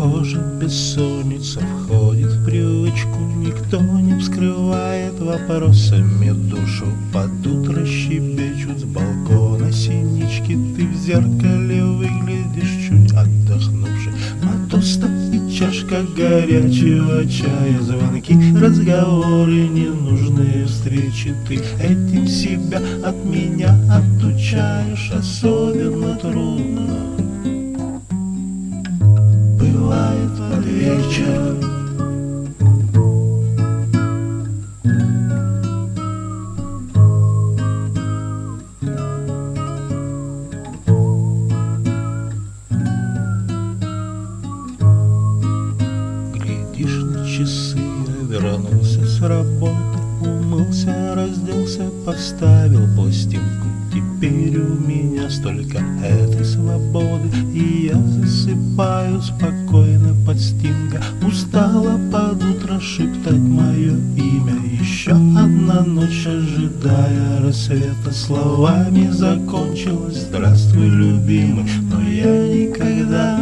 Похоже, бессонница входит в привычку. Никто не вскрывает вопросами душу Под утро щебечут с балкона. Синички Ты в зеркале выглядишь чуть отдохнувший А тоста и чашка горячего чая. Звонки, разговоры, ненужные встречи. Ты этим себя от меня отучаешь. Особенно вечер. Глядишь на часы, я вернулся с работы, умылся, разделся, поставил пластинку. Теперь у меня столько этой свободы, и я засыпаю спокойно шептать мое имя, еще одна ночь ожидая рассвета словами закончилась. Здравствуй, любимый, но я никогда